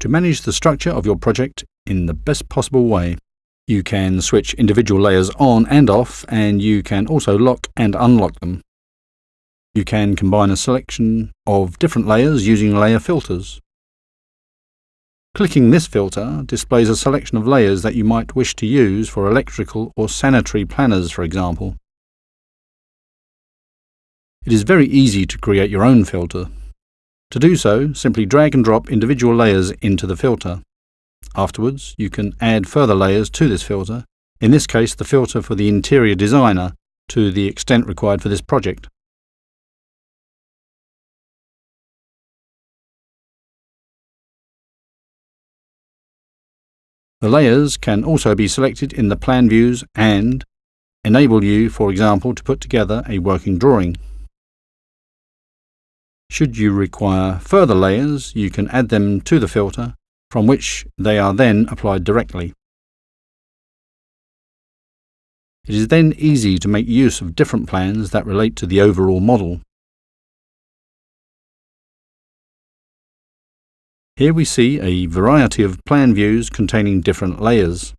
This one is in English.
to manage the structure of your project in the best possible way. You can switch individual layers on and off, and you can also lock and unlock them. You can combine a selection of different layers using layer filters. Clicking this filter displays a selection of layers that you might wish to use for electrical or sanitary planners, for example. It is very easy to create your own filter. To do so, simply drag and drop individual layers into the filter. Afterwards, you can add further layers to this filter, in this case the filter for the interior designer, to the extent required for this project. The layers can also be selected in the plan views and enable you, for example, to put together a working drawing. Should you require further layers, you can add them to the filter, from which they are then applied directly. It is then easy to make use of different plans that relate to the overall model. Here we see a variety of plan views containing different layers.